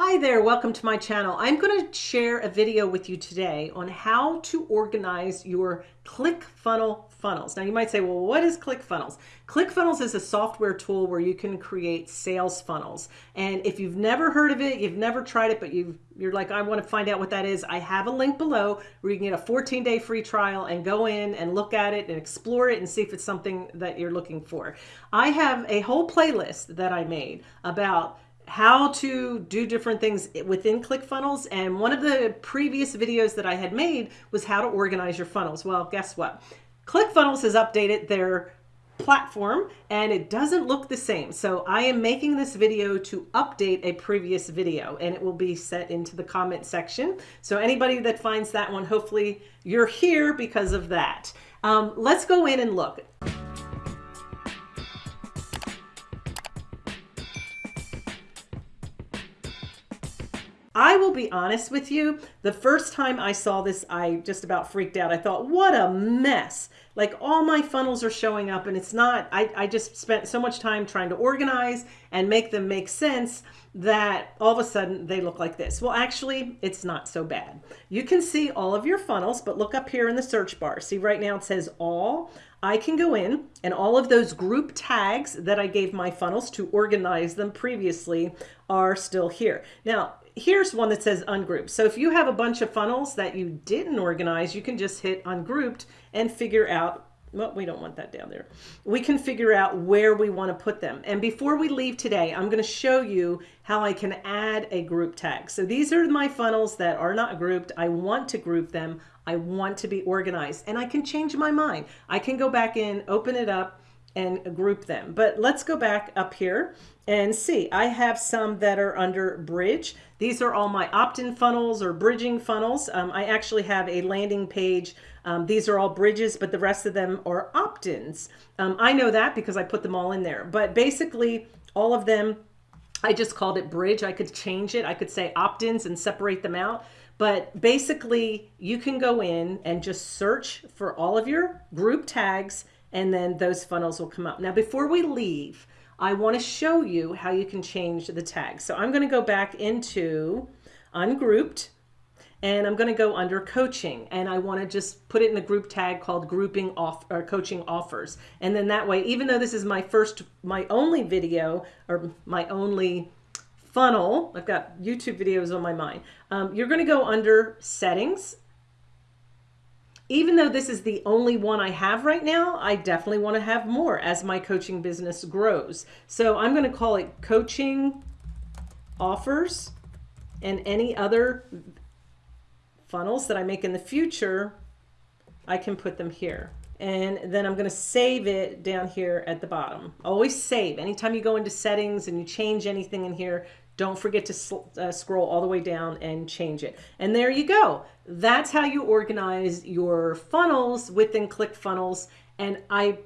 Hi there, welcome to my channel. I'm going to share a video with you today on how to organize your ClickFunnels funnels. Now you might say, well, what is ClickFunnels? ClickFunnels is a software tool where you can create sales funnels. And if you've never heard of it, you've never tried it, but you you're like, I want to find out what that is. I have a link below where you can get a 14 day free trial and go in and look at it and explore it and see if it's something that you're looking for. I have a whole playlist that I made about how to do different things within ClickFunnels. And one of the previous videos that I had made was how to organize your funnels. Well, guess what? ClickFunnels has updated their platform and it doesn't look the same. So I am making this video to update a previous video and it will be set into the comment section. So anybody that finds that one, hopefully you're here because of that. Um, let's go in and look. I will be honest with you, the first time I saw this, I just about freaked out. I thought, what a mess. Like all my funnels are showing up and it's not, I, I just spent so much time trying to organize and make them make sense that all of a sudden they look like this. Well, actually, it's not so bad. You can see all of your funnels, but look up here in the search bar. See right now it says all. I can go in and all of those group tags that I gave my funnels to organize them previously are still here. Now, here's one that says ungrouped. So if you have a bunch of funnels that you didn't organize, you can just hit ungrouped and figure out well, we don't want that down there. We can figure out where we want to put them. And before we leave today, I'm going to show you how I can add a group tag. So these are my funnels that are not grouped. I want to group them. I want to be organized and I can change my mind. I can go back in, open it up, and group them. But let's go back up here and see. I have some that are under bridge. These are all my opt-in funnels or bridging funnels. Um, I actually have a landing page. Um, these are all bridges, but the rest of them are opt-ins. Um, I know that because I put them all in there. But basically, all of them, I just called it bridge. I could change it. I could say opt-ins and separate them out. But basically, you can go in and just search for all of your group tags and then those funnels will come up. Now, before we leave, I want to show you how you can change the tag. So I'm going to go back into ungrouped and I'm going to go under coaching and I want to just put it in a group tag called grouping off or coaching offers. And then that way, even though this is my first, my only video or my only funnel, I've got YouTube videos on my mind. Um, you're going to go under settings even though this is the only one I have right now, I definitely want to have more as my coaching business grows. So I'm going to call it coaching offers and any other funnels that I make in the future, I can put them here. And then I'm going to save it down here at the bottom. Always save. Anytime you go into settings and you change anything in here, don't forget to uh, scroll all the way down and change it. And there you go. That's how you organize your funnels within ClickFunnels. And I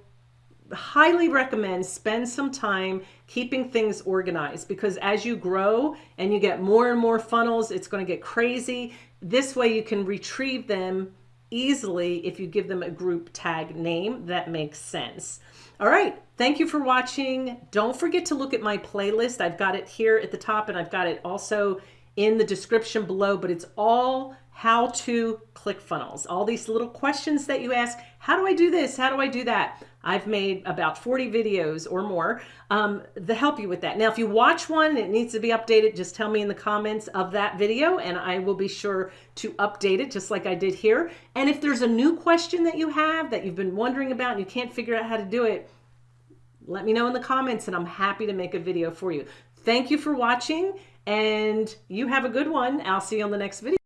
highly recommend spend some time keeping things organized because as you grow and you get more and more funnels, it's going to get crazy. This way you can retrieve them easily if you give them a group tag name that makes sense. All right. Thank you for watching. Don't forget to look at my playlist. I've got it here at the top and I've got it also in the description below, but it's all how to ClickFunnels. All these little questions that you ask, how do I do this? How do I do that? I've made about 40 videos or more um, to help you with that. Now, if you watch one, it needs to be updated. Just tell me in the comments of that video and I will be sure to update it just like I did here. And if there's a new question that you have that you've been wondering about and you can't figure out how to do it, let me know in the comments and I'm happy to make a video for you. Thank you for watching and you have a good one. I'll see you on the next video.